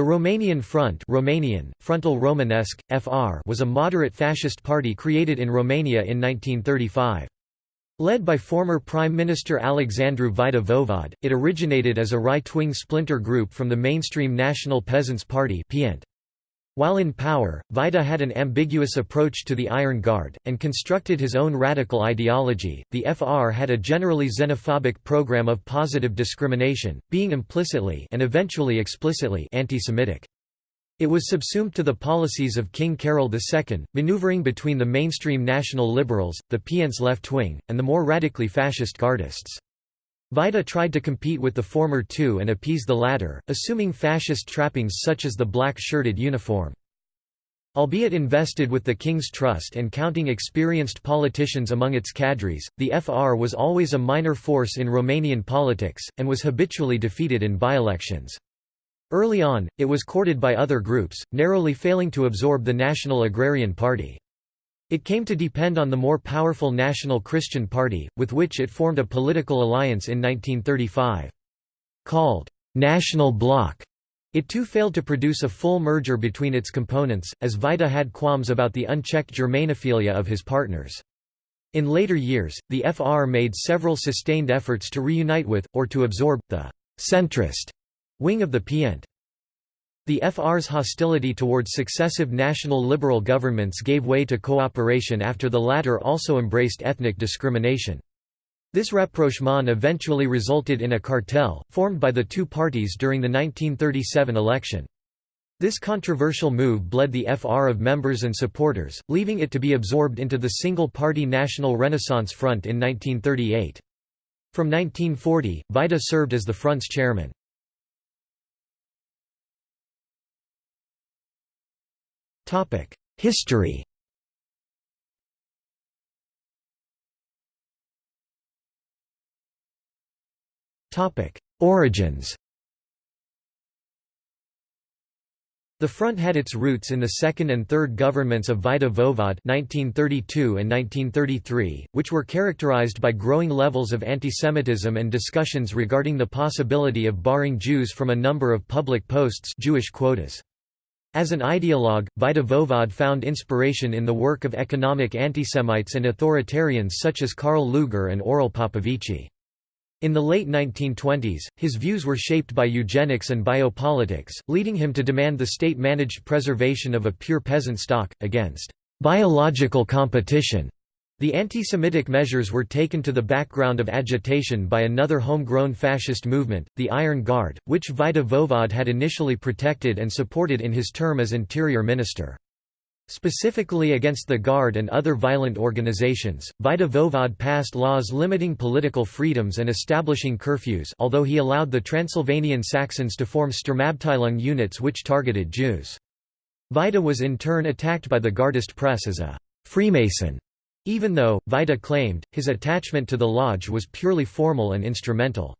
The Romanian Front Romanian, Frontul Romanesc, FR was a moderate fascist party created in Romania in 1935. Led by former Prime Minister Alexandru Vaida-Voevod, it originated as a right-wing splinter group from the mainstream National Peasants' Party while in power, Vaida had an ambiguous approach to the Iron Guard, and constructed his own radical ideology. The FR had a generally xenophobic program of positive discrimination, being implicitly and eventually explicitly anti-Semitic. It was subsumed to the policies of King Carol II, maneuvering between the mainstream national liberals, the PientsA left wing, and the more radically fascist Gardists. Vaida tried to compete with the former two and appease the latter, assuming fascist trappings such as the black-shirted uniform. Albeit invested with the King's Trust and counting experienced politicians among its cadres, the FR was always a minor force in Romanian politics, and was habitually defeated in by-elections. Early on, it was courted by other groups, narrowly failing to absorb the National Agrarian Party. It came to depend on the more powerful National Christian Party, with which it formed a political alliance in 1935. Called National Bloc, it too failed to produce a full merger between its components, as Vaida had qualms about the unchecked Germanophilia of his partners. In later years, the FR made several sustained efforts to reunite with, or to absorb, the «centrist» Wing of the Pient. The FR's hostility towards successive national liberal governments gave way to cooperation after the latter also embraced ethnic discrimination. This rapprochement eventually resulted in a cartel, formed by the two parties during the 1937 election. This controversial move bled the FR of members and supporters, leaving it to be absorbed into the single-party National Renaissance Front in 1938. From 1940, Vaida served as the front's chairman. History Origins The Front had its roots in the second and third governments of Vaida-Voevod 1932 and 1933, which were characterized by growing levels of antisemitism and discussions regarding the possibility of barring Jews from a number of public posts Jewish quotas. As an ideologue, Vaida-Voevod found inspiration in the work of economic antisemites and authoritarians such as Karl Lueger and Aurel Popovici. In the late 1920s, his views were shaped by eugenics and biopolitics, leading him to demand the state-managed preservation of a pure peasant stock, against biological competition the anti-Semitic measures were taken to the background of agitation by another homegrown fascist movement, the Iron Guard, which Vaida-Voevod had initially protected and supported in his term as interior minister. Specifically against the Guard and other violent organizations, Vaida-Voevod passed laws limiting political freedoms and establishing curfews although he allowed the Transylvanian Saxons to form Sturmabteilung units which targeted Jews. Vaida was in turn attacked by the Gardist press as a «Freemason» Even though, Vaida claimed, his attachment to the lodge was purely formal and instrumental.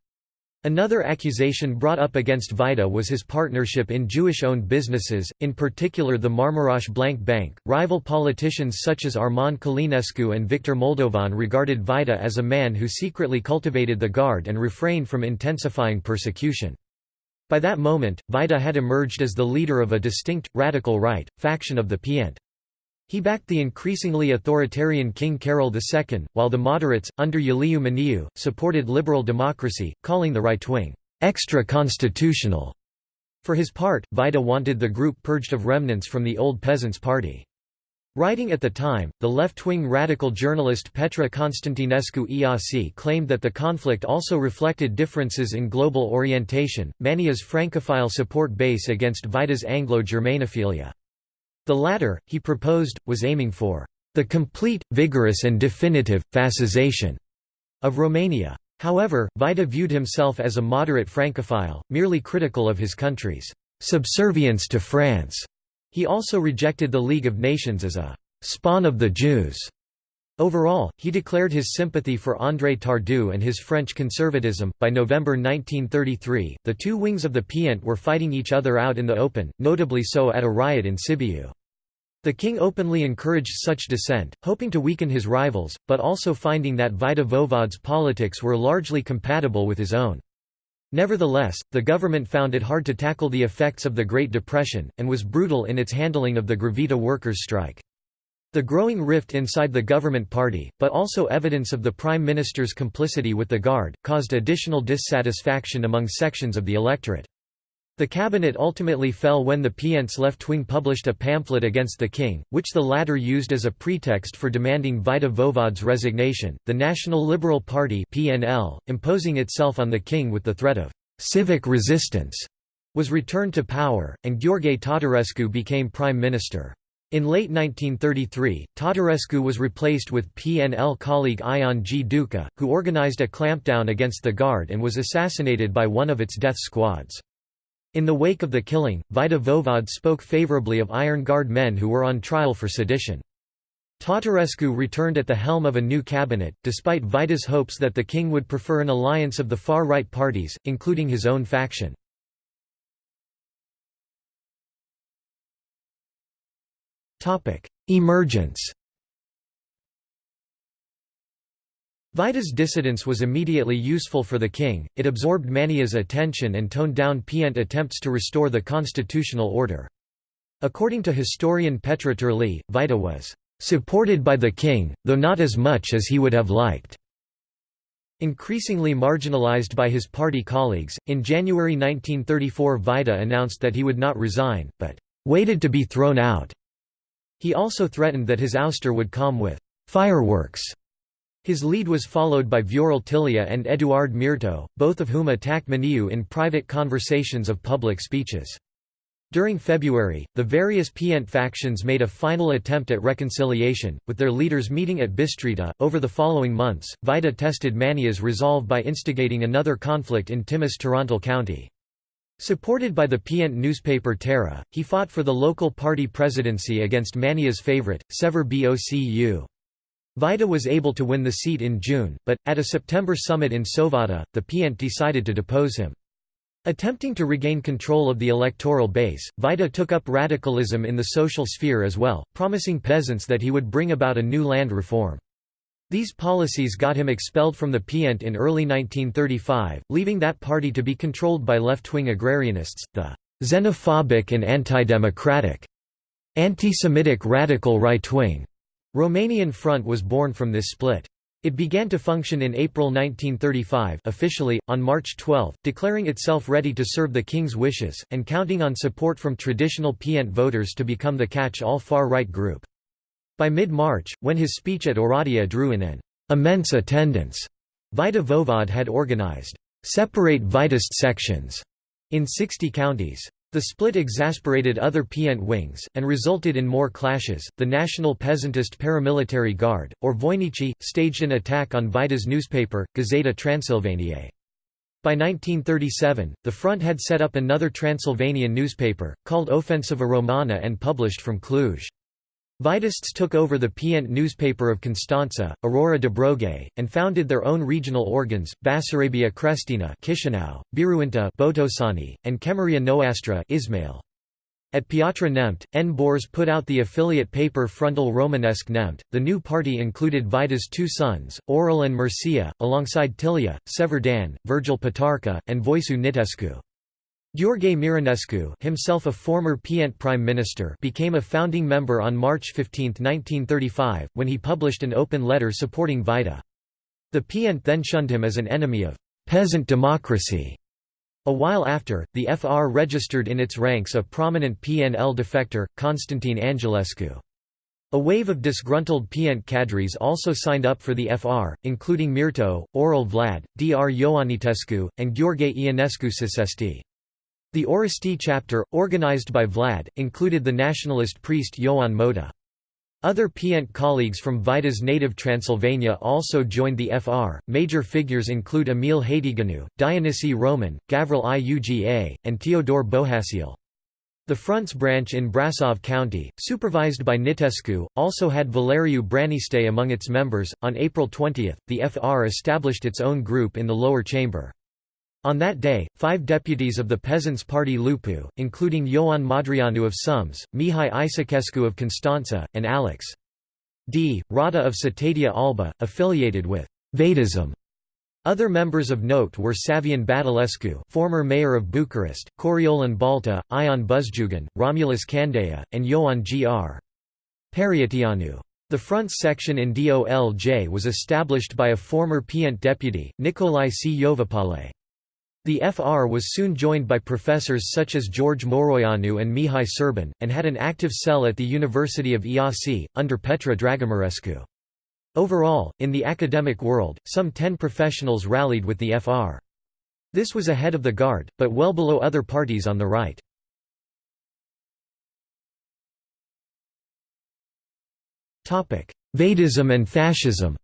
Another accusation brought up against Vaida was his partnership in Jewish-owned businesses, in particular the Marmorosch Blank Bank. Rival politicians such as Armand Călinescu and Victor Moldovan regarded Vaida as a man who secretly cultivated the Guard and refrained from intensifying persecution. By that moment, Vaida had emerged as the leader of a distinct, radical right, faction of the Pient. He backed the increasingly authoritarian King Carol II, while the moderates, under Iuliu Maniu, supported liberal democracy, calling the right wing, extra-constitutional. For his part, Vaida wanted the group purged of remnants from the old Peasants' Party. Writing at the time, the left-wing radical journalist Petra Constantinescu Iasi claimed that the conflict also reflected differences in global orientation, Maniu's Francophile support base against Vaida's Anglo-Germanophilia. The latter, he proposed, was aiming for the complete, vigorous and definitive, fascization of Romania. However, Vaida viewed himself as a moderate Francophile, merely critical of his country's subservience to France. He also rejected the League of Nations as a spawn of the Jews. Overall, he declared his sympathy for André Tardieu and his French conservatism. By November 1933, the two wings of the Pient were fighting each other out in the open, notably so at a riot in Sibiu. The king openly encouraged such dissent, hoping to weaken his rivals, but also finding that Vaida-Voevod's politics were largely compatible with his own. Nevertheless, the government found it hard to tackle the effects of the Great Depression, and was brutal in its handling of the Grivița workers' strike. The growing rift inside the government party, but also evidence of the Prime Minister's complicity with the Guard, caused additional dissatisfaction among sections of the electorate. The cabinet ultimately fell when the Pient's left wing published a pamphlet against the king, which the latter used as a pretext for demanding Vaida Voevod's resignation. The National Liberal Party (PNL), imposing itself on the king with the threat of civic resistance, was returned to power, and Gheorghe Tatarescu became prime minister. In late 1933, Tatarescu was replaced with PNL colleague Ion G. Duca, who organized a clampdown against the Guard and was assassinated by one of its death squads. In the wake of the killing, Vaida Voevod spoke favorably of Iron Guard men who were on trial for sedition. Tatarescu returned at the helm of a new cabinet, despite Vaida's hopes that the king would prefer an alliance of the far-right parties, including his own faction. Emergence Vaida's dissidence was immediately useful for the king, it absorbed Maniu's attention and toned down Pient attempts to restore the constitutional order. According to historian Petre Țurlea, Vaida was "...supported by the king, though not as much as he would have liked." Increasingly marginalized by his party colleagues, in January 1934 Vaida announced that he would not resign, but "...waited to be thrown out." He also threatened that his ouster would come with fireworks. His lead was followed by Viorel Tilea and Eduard Mirto, both of whom attacked Maniu in private conversations of public speeches. During February, the various Pient factions made a final attempt at reconciliation, with their leaders meeting at Bistrita. Over the following months, Vaida tested Maniu's resolve by instigating another conflict in Timis Torontal County. Supported by the Pient newspaper Terra, he fought for the local party presidency against Maniu's favorite, Sever Bocu. Vaida was able to win the seat in June, but, at a September summit in Sovata, the Pient decided to depose him. Attempting to regain control of the electoral base, Vaida took up radicalism in the social sphere as well, promising peasants that he would bring about a new land reform. These policies got him expelled from the Pient in early 1935, leaving that party to be controlled by left-wing agrarianists, the xenophobic and anti-democratic, anti-Semitic radical right-wing. Romanian Front was born from this split. It began to function in April 1935 officially, on March 12, declaring itself ready to serve the king's wishes, and counting on support from traditional Pient voters to become the catch-all far-right group. By mid-March, when his speech at Oradea drew in an immense attendance, Vaida Voevod had organized separate Vaidist sections in 60 counties. The split exasperated other Pient wings, and resulted in more clashes. The National Peasantist Paramilitary Guard, or Voinici, staged an attack on Vaida's newspaper, Gazeta Transylvaniae. By 1937, the front had set up another Transylvanian newspaper, called Ofensiva Romana and published from Cluj. Vaidists took over the Pient newspaper of Constanța, Aurora Dobrogei, and founded their own regional organs, Basarabia Crestina Chișinău, Biruinta Botoșani, and Chemarea Noastră Ismail. At Piatra Neamt, N. Bors put out the affiliate paper Frontul Românesc Neamt. The new party included Vaida's two sons, Aurel and Mircea, alongside Tilea, Severdan, Virgil Patarca, and Voicu Nitescu. Gheorghe Mironescu himself a former Pient prime minister became a founding member on March 15, 1935, when he published an open letter supporting Vaida. The Pient then shunned him as an enemy of «peasant democracy». A while after, the FR registered in its ranks a prominent PNL defector, Constantine Angelescu. A wave of disgruntled Pient cadres also signed up for the FR, including Mirto, Aurel Vlad, Dr Ioanitescu, and Gheorghe Ionescu Sisesti. The Orăști chapter, organized by Vlad, included the nationalist priest Ioan Moța. Other Pient colleagues from Vaida's native Transylvania also joined the FR. Major figures include Emil Hațieganu, Dionysie Roman, Gavril Iuga, and Teodor Bohaciul. The Front's branch in Brasov County, supervised by Nitescu, also had Valeriu Braniste among its members. On April 20, the FR established its own group in the lower chamber. On that day, five deputies of the Peasants' Party Lupu, including Ioan Madrianu of Sums, Mihai Isacescu of Constanța, and Alex D. Rada of Cetatea Alba, affiliated with Vaidism. Other members of note were Savion Badulescu former mayor of Bucharest, Coriolan Balta, Ion Buzdugan, Romulus Candeia, and Ioan Gr. Parioteanu. The front section in DOLJ was established by a former Pient deputy, Nicolae C. Iovapale. The FR was soon joined by professors such as George Moroianu and Mihai Serban, and had an active cell at the University of Iasi, under Petra Dragomirescu. Overall, in the academic world, some ten professionals rallied with the FR. This was ahead of the Guard, but well below other parties on the right. Vaidism and fascism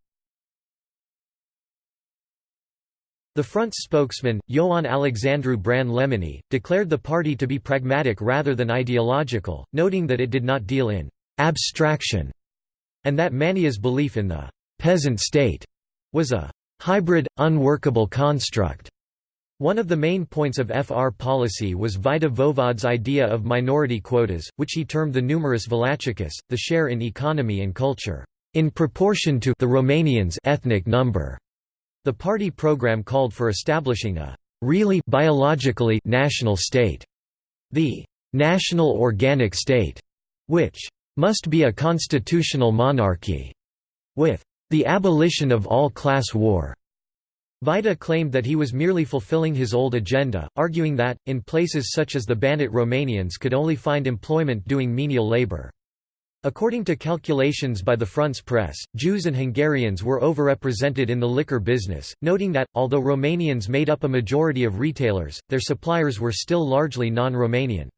The Front's spokesman, Ioan Alexandru Bran Lemeni, declared the party to be pragmatic rather than ideological, noting that it did not deal in «abstraction» and that Maniu's belief in the «peasant state» was a «hybrid, unworkable construct». One of the main points of FR policy was Vaida Voevod's idea of minority quotas, which he termed the numerus valachicus, the share in economy and culture, in proportion to the Romanians' ethnic number. The party program called for establishing a really biologically national state, the national organic state, which must be a constitutional monarchy, with the abolition of all class war. Vaida claimed that he was merely fulfilling his old agenda, arguing that, in places such as the Banat Romanians could only find employment doing menial labor. According to calculations by the Front's press, Jews and Hungarians were overrepresented in the liquor business, noting that, although Romanians made up a majority of retailers, their suppliers were still largely non-Romanian.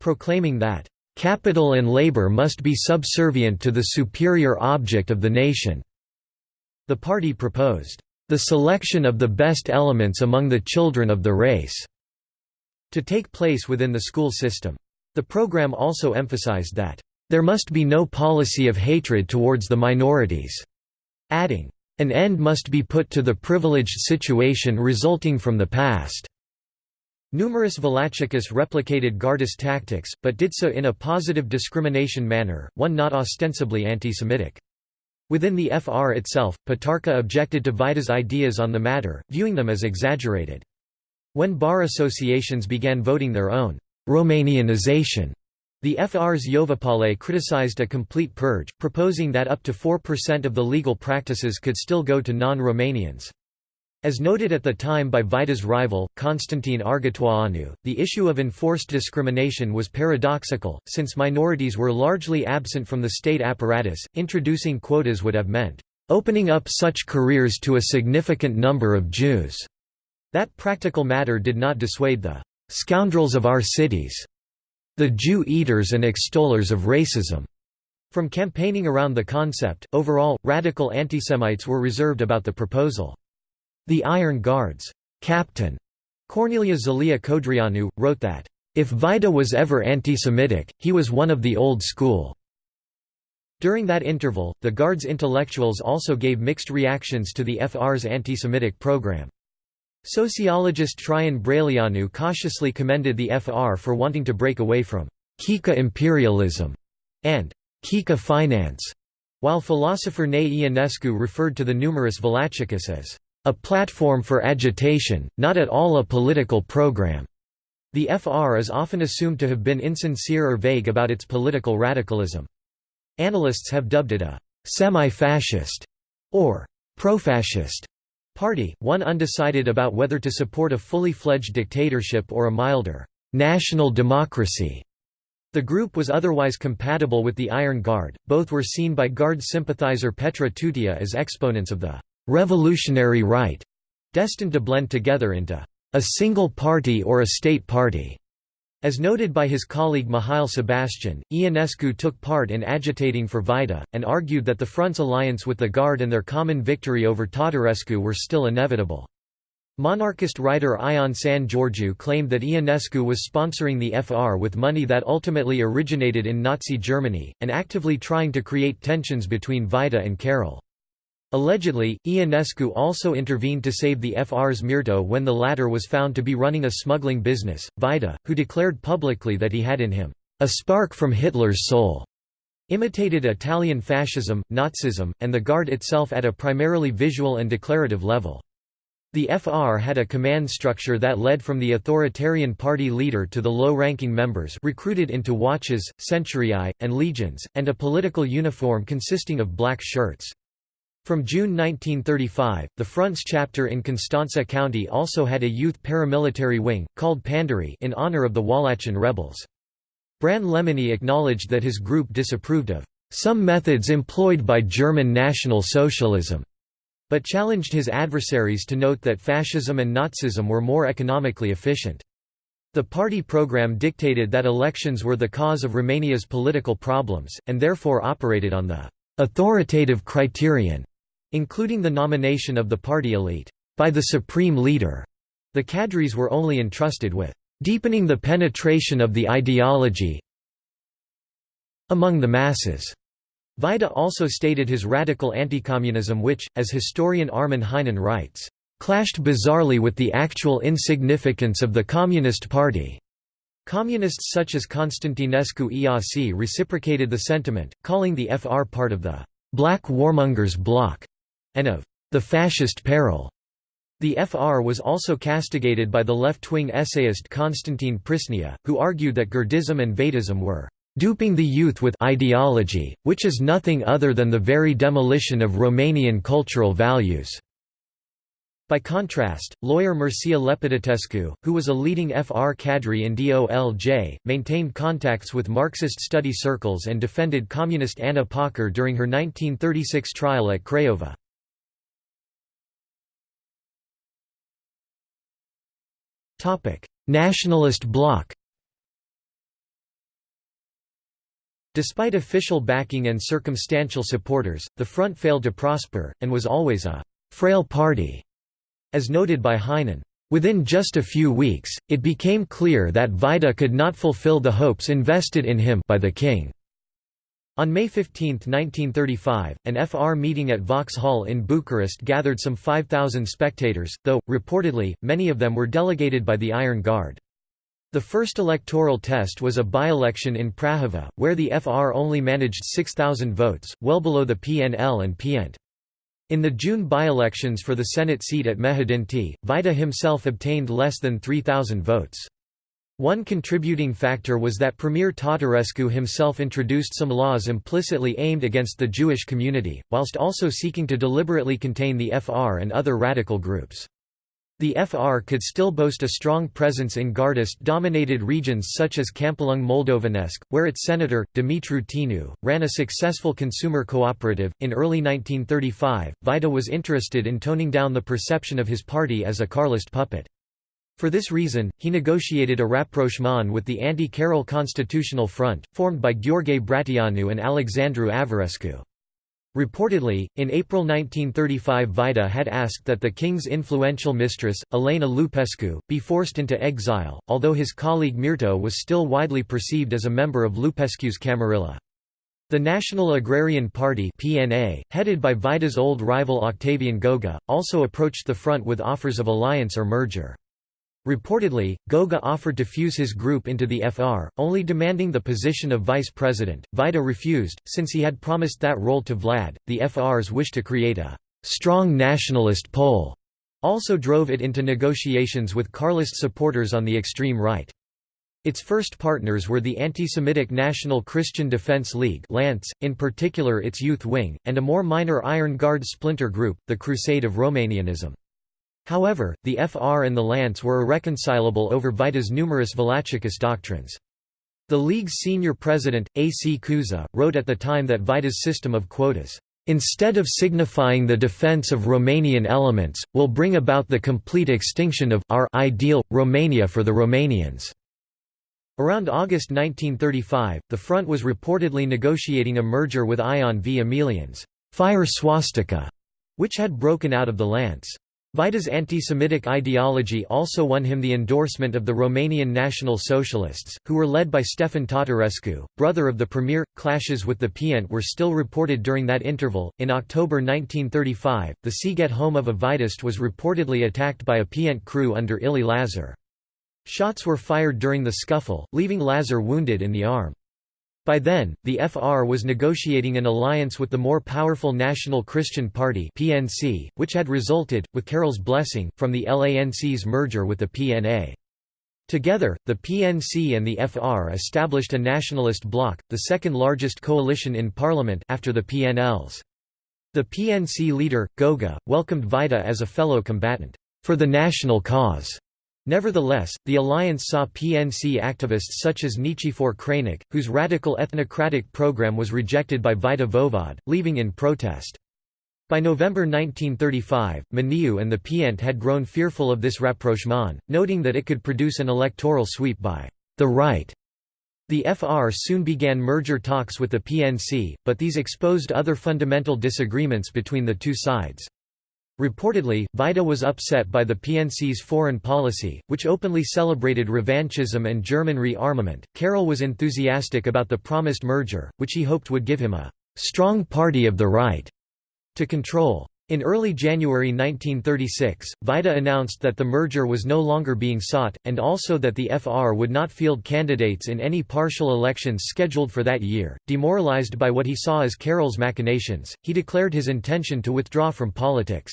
Proclaiming that, "...capital and labor must be subservient to the superior object of the nation." The party proposed, "...the selection of the best elements among the children of the race," to take place within the school system. The program also emphasized that there must be no policy of hatred towards the minorities." Adding, "...an end must be put to the privileged situation resulting from the past." Numerus Valachicus replicated Gardist tactics, but did so in a positive discrimination manner, one not ostensibly anti-Semitic. Within the FR itself, Patarca objected to Vaida's ideas on the matter, viewing them as exaggerated. When bar associations began voting their own Romanianization the FR's Yovapale criticized a complete purge, proposing that up to 4% of the legal practices could still go to non-Romanians. As noted at the time by Vaida's rival, Constantine Argetoianu, the issue of enforced discrimination was paradoxical, since minorities were largely absent from the state apparatus, introducing quotas would have meant, "...opening up such careers to a significant number of Jews." That practical matter did not dissuade the "...scoundrels of our cities." The Jew-eaters and extollers of racism. From campaigning around the concept, overall, radical antisemites were reserved about the proposal. The Iron Guards' captain, Corneliu Zelea Codreanu, wrote that, "...if Vaida was ever anti-Semitic, he was one of the old school." During that interval, the Guards' intellectuals also gave mixed reactions to the FR's anti-Semitic program. Sociologist Traian Brăileanu cautiously commended the FR for wanting to break away from «Kika imperialism» and «Kika finance», while philosopher Nae Ionescu referred to the numerus Valachicus as «a platform for agitation, not at all a political program». The FR is often assumed to have been insincere or vague about its political radicalism. Analysts have dubbed it a «semi-fascist» or «pro-fascist» Party, one undecided about whether to support a fully fledged dictatorship or a milder, national democracy. The group was otherwise compatible with the Iron Guard, both were seen by Guard sympathizer Petre Tutea as exponents of the «revolutionary right», destined to blend together into «a single party or a state party». As noted by his colleague Mihail Sebastian, Ionescu took part in agitating for Vaida, and argued that the Front's alliance with the Guard and their common victory over Tatarescu were still inevitable. Monarchist writer Ion San Georgiou claimed that Ionescu was sponsoring the FR with money that ultimately originated in Nazi Germany, and actively trying to create tensions between Vaida and Carol. Allegedly, Ionescu also intervened to save the FR's Mirto when the latter was found to be running a smuggling business. Vaida, who declared publicly that he had in him a spark from Hitler's soul, imitated Italian fascism, Nazism, and the Guard itself at a primarily visual and declarative level. The FR had a command structure that led from the authoritarian party leader to the low-ranking members recruited into watches, centuriae, and legions, and a political uniform consisting of black shirts. From June 1935, the Front's chapter in Constanța County also had a youth paramilitary wing, called Pandurii in honor of the Wallachian rebels. Bran Lemany acknowledged that his group disapproved of some methods employed by German National Socialism, but challenged his adversaries to note that fascism and Nazism were more economically efficient. The party program dictated that elections were the cause of Romania's political problems, and therefore operated on the authoritative criterion including the nomination of the party elite, by the supreme leader. The cadres were only entrusted with deepening the penetration of the ideology among the masses. Vaida also stated his radical anti-communism which, as historian Armin Heinen writes, clashed bizarrely with the actual insignificance of the Communist Party. Communists such as Constantinescu Iasi reciprocated the sentiment, calling the FR part of the «black warmongers bloc» and of the fascist peril. The FR was also castigated by the left-wing essayist Constantin Prisnea, who argued that Gardism and Vaidism were duping the youth with ideology, which is nothing other than the very demolition of Romanian cultural values. By contrast, lawyer Mircea Lepădătescu, who was a leading FR cadre in DOLJ, maintained contacts with Marxist study circles and defended communist Ana Pauker during her 1936 trial at Craiova. Nationalist bloc Despite official backing and circumstantial supporters, the Front failed to prosper, and was always a «frail party», as noted by Heinen. Within just a few weeks, it became clear that Vaida could not fulfill the hopes invested in him by the king. On May 15, 1935, an FR meeting at Vauxhall in Bucharest gathered some 5,000 spectators, though, reportedly, many of them were delegated by the Iron Guard. The first electoral test was a by-election in Prahova, where the FR only managed 6,000 votes, well below the PNL and PNT. In the June by-elections for the Senate seat at Mehedinti, Vaida himself obtained less than 3,000 votes. One contributing factor was that Premier Tatarescu himself introduced some laws implicitly aimed against the Jewish community, whilst also seeking to deliberately contain the FR and other radical groups. The FR could still boast a strong presence in Gardist-dominated regions such as Câmpulung Moldovenesc, where its senator, Dumitru Tinu, ran a successful consumer cooperative. In early 1935, Vaida was interested in toning down the perception of his party as a Carlist puppet. For this reason, he negotiated a rapprochement with the anti-Carol Constitutional Front, formed by Gheorghe Bratianu and Alexandru Averescu. Reportedly, in April 1935 Vaida had asked that the king's influential mistress, Elena Lupescu, be forced into exile, although his colleague Mirto was still widely perceived as a member of Lupescu's Camarilla. The National Agrarian Party PNA, headed by Vaida's old rival Octavian Goga, also approached the front with offers of alliance or merger. Reportedly, Goga offered to fuse his group into the FR, only demanding the position of vice president. Vaida refused, since he had promised that role to Vlad. The FR's wish to create a strong nationalist pole also drove it into negotiations with Carlist supporters on the extreme right. Its first partners were the anti-Semitic National Christian Defense League LANC, in particular its youth wing, and a more minor Iron Guard splinter group, the Crusade of Romanianism. However, the FR and the LANC were irreconcilable over Vaida's numerus Valachicist doctrines. The League's senior president, A. C. Cuza, wrote at the time that Vaida's system of quotas, "...instead of signifying the defense of Romanian elements, will bring about the complete extinction of our ideal, Romania for the Romanians." Around August 1935, the front was reportedly negotiating a merger with Ion V. Emilian's fire swastika, which had broken out of the LANC. Vaida's anti-Semitic ideology also won him the endorsement of the Romanian National Socialists, who were led by Stefan Tatarescu, brother of the premier. Clashes with the PNT were still reported during that interval. In October 1935, the Sighet home of a Vaidist was reportedly attacked by a PNT crew under Ilie Lazar. Shots were fired during the scuffle, leaving Lazar wounded in the arm. By then, the FR was negotiating an alliance with the more powerful National Christian Party (PNC), which had resulted, with Carol's blessing, from the LANC's merger with the PNA. Together, the PNC and the FR established a nationalist bloc, the second largest coalition in parliament after the PNLs. The PNC leader, Goga, welcomed Vaida as a fellow combatant, for the national cause. Nevertheless, the alliance saw PNC activists such as Nichifor Crainic, whose radical ethnocratic program was rejected by Vaida Voevod, leaving in protest. By November 1935, Maniu and the PNT had grown fearful of this rapprochement, noting that it could produce an electoral sweep by the right. The FR soon began merger talks with the PNC, but these exposed other fundamental disagreements between the two sides. Reportedly, Vaida was upset by the PNC's foreign policy, which openly celebrated revanchism and German rearmament. Carol was enthusiastic about the promised merger, which he hoped would give him a strong party of the right to control. In early January 1936, Vaida announced that the merger was no longer being sought, and also that the FR would not field candidates in any partial elections scheduled for that year. Demoralized by what he saw as Carol's machinations, he declared his intention to withdraw from politics.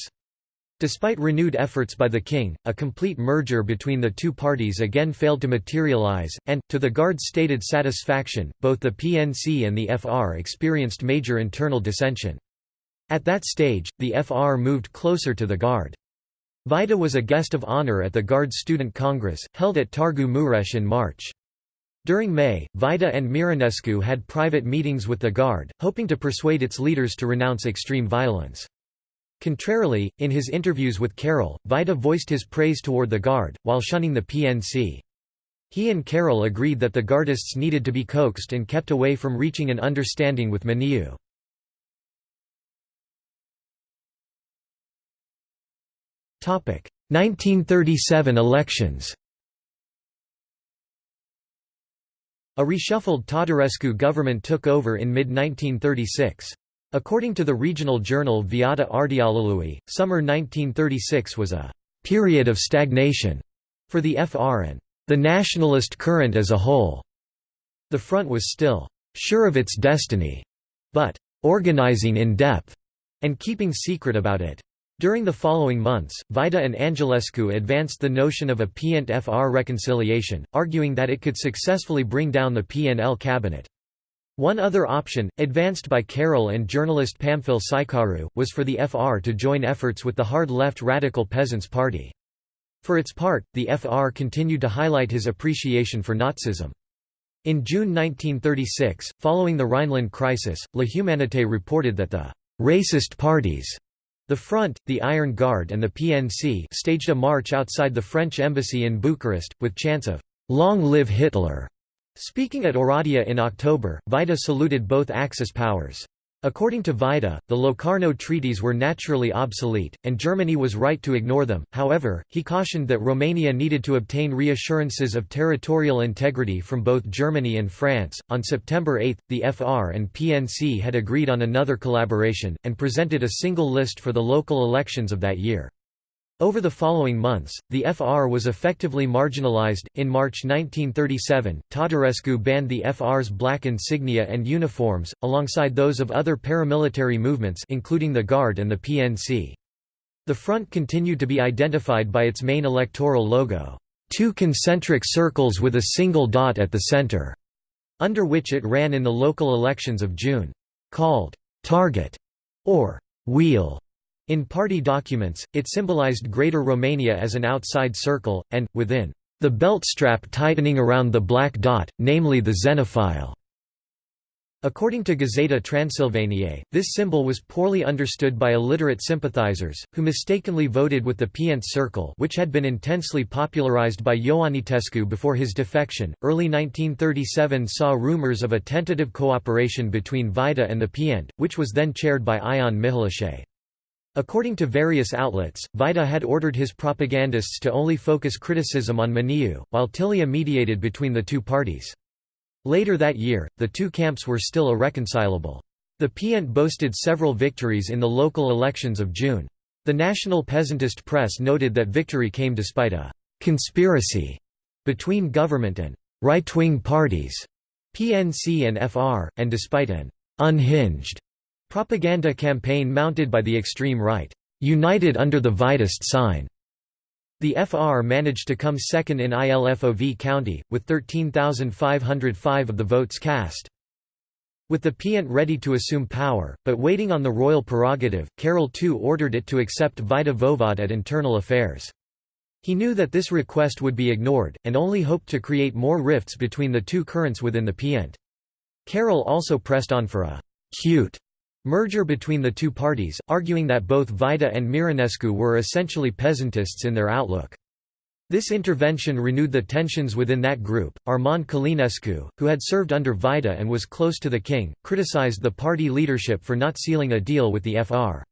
Despite renewed efforts by the king, a complete merger between the two parties again failed to materialize, and, to the Guard's stated satisfaction, both the PNC and the FR experienced major internal dissension. At that stage, the FR moved closer to the Guard. Vaida was a guest of honor at the Guard Student Congress, held at Targu Mureș in March. During May, Vaida and Mironescu had private meetings with the Guard, hoping to persuade its leaders to renounce extreme violence. Contrarily, in his interviews with Carol, Vaida voiced his praise toward the Guard, while shunning the PNC. He and Carol agreed that the Guardists needed to be coaxed and kept away from reaching an understanding with Maniu. 1937 elections A reshuffled Tatarescu government took over in mid-1936. According to the regional journal Viața Ardealului, summer 1936 was a «period of stagnation» for the FR and «the nationalist current as a whole». The front was still «sure of its destiny», but «organizing in depth» and keeping secret about it. During the following months, Vaida and Angelescu advanced the notion of a PNT-FR reconciliation, arguing that it could successfully bring down the PNL cabinet. One other option, advanced by Carol and journalist Pamfil Șeicaru, was for the FR to join efforts with the hard-left Radical Peasants' Party. For its part, the FR continued to highlight his appreciation for Nazism. In June 1936, following the Rhineland crisis, La Humanité reported that the «racist parties» The Front, the Iron Guard and the PNC staged a march outside the French embassy in Bucharest, with chants of, "'Long live Hitler!' Speaking at Oradea in October, Vaida saluted both Axis powers. According to Vaida, the Locarno treaties were naturally obsolete, and Germany was right to ignore them. However, he cautioned that Romania needed to obtain reassurances of territorial integrity from both Germany and France. On September 8, the FR and PNC had agreed on another collaboration, and presented a single list for the local elections of that year. Over the following months, the FR was effectively marginalized. In March 1937, Tatarescu banned the FR's black insignia and uniforms, alongside those of other paramilitary movements including the Guard and the PNC. The front continued to be identified by its main electoral logo, two concentric circles with a single dot at the center, under which it ran in the local elections of June. Called target or wheel in party documents, it symbolized Greater Romania as an outside circle, and, within, the belt strap tightening around the black dot, namely the Xenophile. According to Gazeta Transilvaniae, this symbol was poorly understood by illiterate sympathizers, who mistakenly voted with the Pient Circle, which had been intensely popularized by Ioanitescu before his defection. Early 1937 saw rumors of a tentative cooperation between Vaida and the Pient, which was then chaired by Ion Mihalache. According to various outlets, Vaida had ordered his propagandists to only focus criticism on Maniu, while Tilea mediated between the two parties. Later that year, the two camps were still irreconcilable. The Pient boasted several victories in the local elections of June. The national peasantist press noted that victory came despite a «conspiracy» between government and «right-wing parties» PNC and FR, and despite an «unhinged» propaganda campaign mounted by the extreme right, «united under the Vaidist sign», the FR managed to come second in ILFOV County, with 13,505 of the votes cast. With the Piant ready to assume power, but waiting on the royal prerogative, Carol II ordered it to accept Vaida Voevod at internal affairs. He knew that this request would be ignored, and only hoped to create more rifts between the two currents within the Piant. Carol also pressed on for a «cute» merger between the two parties, arguing that both Vaida and Mironescu were essentially peasantists in their outlook. This intervention renewed the tensions within that group. Armand Călinescu, who had served under Vaida and was close to the king, criticized the party leadership for not sealing a deal with the FR.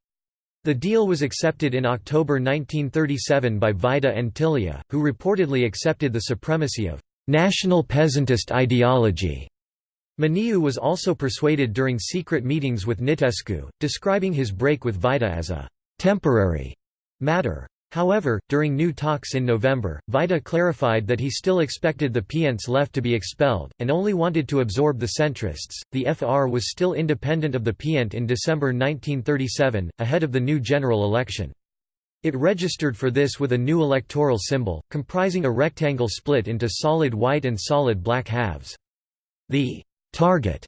The deal was accepted in October 1937 by Vaida and Tilea, who reportedly accepted the supremacy of «national peasantist ideology». Maniu was also persuaded during secret meetings with Nitescu, describing his break with Vaida as a «temporary» matter. However, during new talks in November, Vaida clarified that he still expected the Piants left to be expelled, and only wanted to absorb the centrists. The FR was still independent of the Piant in December 1937, ahead of the new general election. It registered for this with a new electoral symbol, comprising a rectangle split into solid white and solid black halves. The target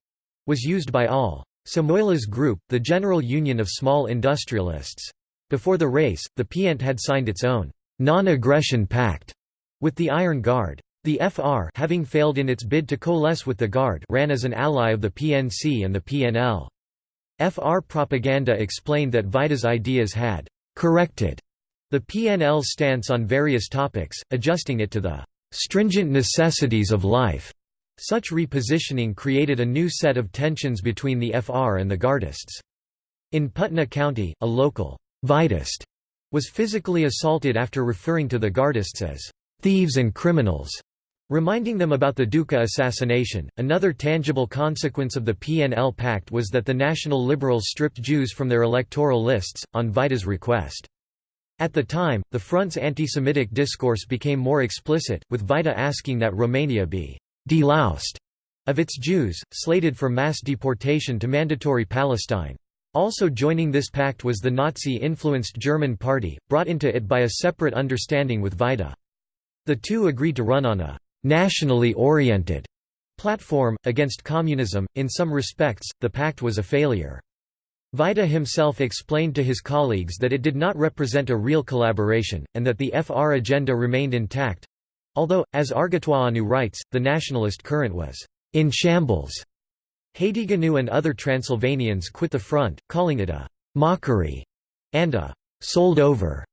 was used by all. Samoila's group, the General Union of Small Industrialists. Before the race, the Piant had signed its own non-aggression pact with the Iron Guard. The FR having failed in its bid to coalesce with the Guard ran as an ally of the PNC and the PNL. FR propaganda explained that Vaida's ideas had «corrected» the PNL's stance on various topics, adjusting it to the «stringent necessities of life». Such repositioning created a new set of tensions between the FR and the Gardists. In Putna County, a local Vaidist was physically assaulted after referring to the Gardists as thieves and criminals, reminding them about the Duca assassination. Another tangible consequence of the PNL Pact was that the National Liberals stripped Jews from their electoral lists, on Vaida's request. At the time, the Front's anti-Semitic discourse became more explicit, with Vaida asking that Romania be «deloused» of its Jews, slated for mass deportation to mandatory Palestine. Also joining this pact was the Nazi-influenced German Party, brought into it by a separate understanding with Vaida. The two agreed to run on a «nationally oriented» platform, against communism. In some respects, the pact was a failure. Vaida himself explained to his colleagues that it did not represent a real collaboration, and that the FR agenda remained intact although, as Argetoianu writes, the nationalist current was in shambles. Hațieganu and other Transylvanians quit the front, calling it a «mockery» and a «sold over».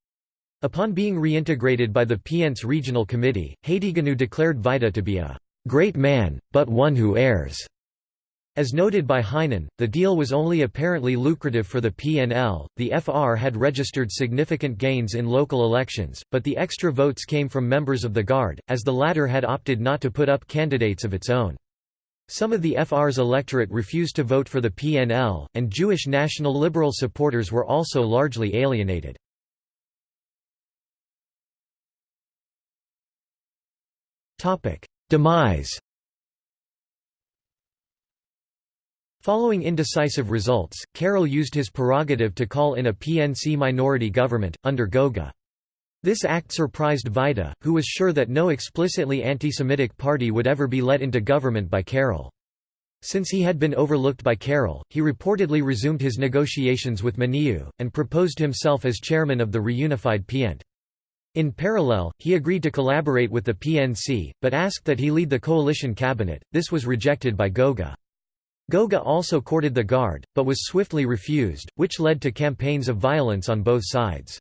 Upon being reintegrated by the Piants Regional Committee, Hațieganu declared Vaida to be a «great man, but one who errs». As noted by Heinen, the deal was only apparently lucrative for the PNL. The FR had registered significant gains in local elections, but the extra votes came from members of the Guard, as the latter had opted not to put up candidates of its own. Some of the FR's electorate refused to vote for the PNL, and Jewish National Liberal supporters were also largely alienated. Demise Following indecisive results, Carol used his prerogative to call in a PNC minority government, under Goga. This act surprised Vaida, who was sure that no explicitly anti-Semitic party would ever be let into government by Carol. Since he had been overlooked by Carol, he reportedly resumed his negotiations with Maniu, and proposed himself as chairman of the reunified Piant. In parallel, he agreed to collaborate with the PNC, but asked that he lead the coalition cabinet, this was rejected by Goga. Goga also courted the Guard, but was swiftly refused, which led to campaigns of violence on both sides.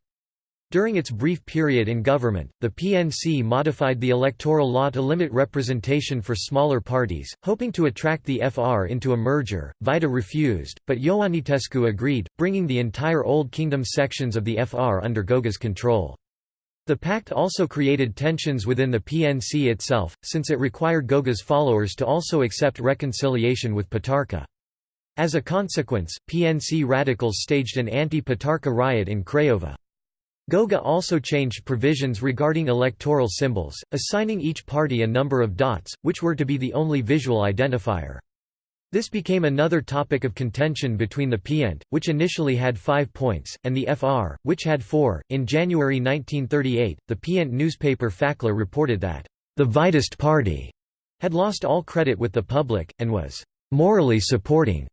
During its brief period in government, the PNC modified the electoral law to limit representation for smaller parties, hoping to attract the FR into a merger. Vaida refused, but Ioanitescu agreed, bringing the entire Old Kingdom sections of the FR under Goga's control. The pact also created tensions within the PNC itself, since it required Goga's followers to also accept reconciliation with Petarka. As a consequence, PNC radicals staged an anti-Petarka riot in Craiova. Goga also changed provisions regarding electoral symbols, assigning each party a number of dots, which were to be the only visual identifier. This became another topic of contention between the PIENT, which initially had five points, and the FR, which had four. In January 1938, the PIENT newspaper Fakler reported that, the Vaidist Party had lost all credit with the public, and was morally supporting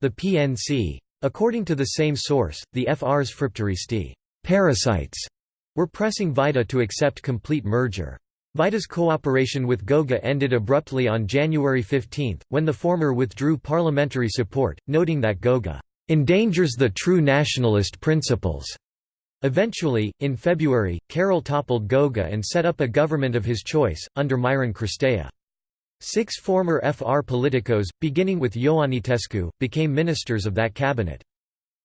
the PNC. According to the same source, the FR's Fripteristi parasites were pressing Vaida to accept complete merger. Vaida's cooperation with Goga ended abruptly on January 15, when the former withdrew parliamentary support, noting that Goga endangers the true nationalist principles. Eventually, in February, Carol toppled Goga and set up a government of his choice, under Miron Cristea. Six former FR politicos, beginning with Ioanitescu, became ministers of that cabinet.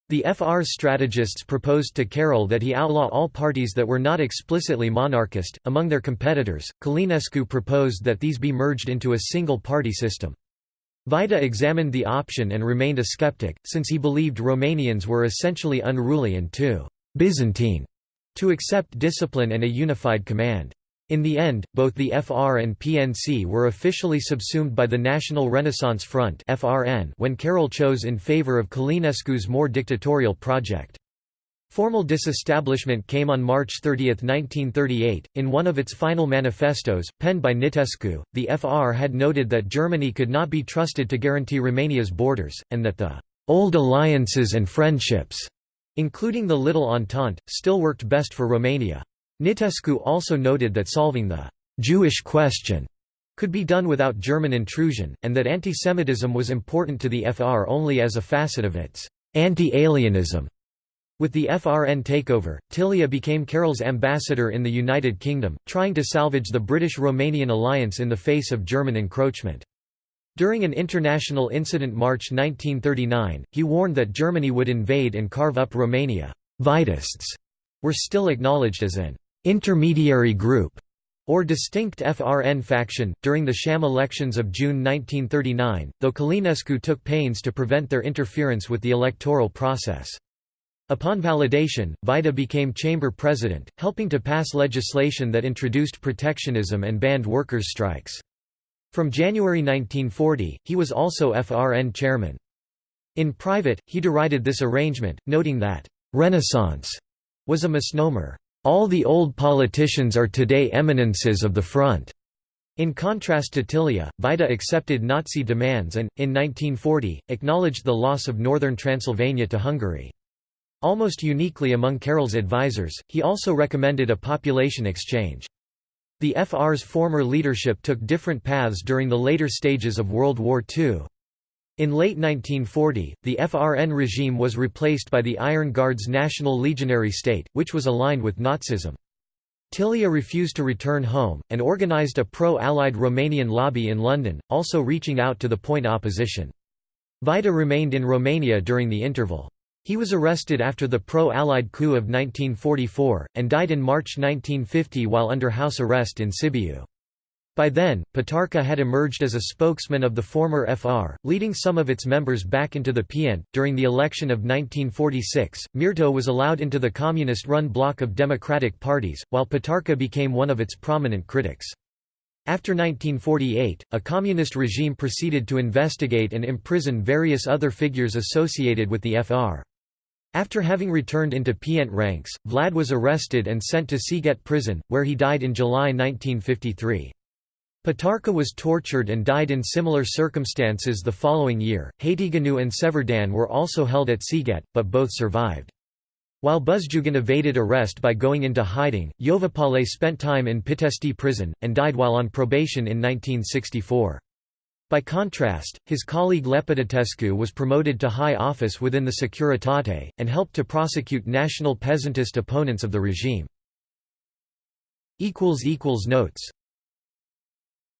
The FR's strategists proposed to Carol that he outlaw all parties that were not explicitly monarchist. Among their competitors, Călinescu proposed that these be merged into a single party system. Vaida examined the option and remained a skeptic, since he believed Romanians were essentially unruly and too Byzantine to accept discipline and a unified command. In the end, both the FR and PNC were officially subsumed by the National Renaissance Front when Carol chose in favor of Călinescu's more dictatorial project. Formal disestablishment came on March 30, 1938. In one of its final manifestos, penned by Nitescu, the FR had noted that Germany could not be trusted to guarantee Romania's borders, and that the old alliances and friendships, including the Little Entente, still worked best for Romania. Nitescu also noted that solving the «Jewish question» could be done without German intrusion, and that antisemitism was important to the FR only as a facet of its «anti-alienism». With the FRN takeover, Tilea became Carol's ambassador in the United Kingdom, trying to salvage the British-Romanian alliance in the face of German encroachment. During an international incident March 1939, he warned that Germany would invade and carve up Romania. Vaidists were still acknowledged as an intermediary group, or distinct FRN faction, during the sham elections of June 1939, though Călinescu took pains to prevent their interference with the electoral process. Upon validation, Vaida became chamber president, helping to pass legislation that introduced protectionism and banned workers' strikes. From January 1940, he was also FRN chairman. In private, he derided this arrangement, noting that, "...renaissance," was a misnomer. All the old politicians are today eminences of the front. In contrast to Tilea, Vaida accepted Nazi demands and, in 1940, acknowledged the loss of northern Transylvania to Hungary. Almost uniquely among Carol's advisers, he also recommended a population exchange. The FR's former leadership took different paths during the later stages of World War II. In late 1940, the FRN regime was replaced by the Iron Guard's National Legionary State, which was aligned with Nazism. Tilea refused to return home, and organised a pro-Allied Romanian lobby in London, also reaching out to the point opposition. Vaida remained in Romania during the interval. He was arrested after the pro-Allied coup of 1944, and died in March 1950 while under house arrest in Sibiu. By then, Petarca had emerged as a spokesman of the former FR, leading some of its members back into the PIENT. During the election of 1946, Mirto was allowed into the communist run bloc of democratic parties, while Petarca became one of its prominent critics. After 1948, a communist regime proceeded to investigate and imprison various other figures associated with the FR. After having returned into PIENT ranks, Vlad was arrested and sent to Sighet prison, where he died in July 1953. Petarca was tortured and died in similar circumstances the following year. Hațieganu and Sever Dan were also held at Sighet, but both survived. While Buzjugan evaded arrest by going into hiding, Yovapale spent time in Pitești prison, and died while on probation in 1964. By contrast, his colleague Lepădătescu was promoted to high office within the Securitate, and helped to prosecute national peasantist opponents of the regime. Notes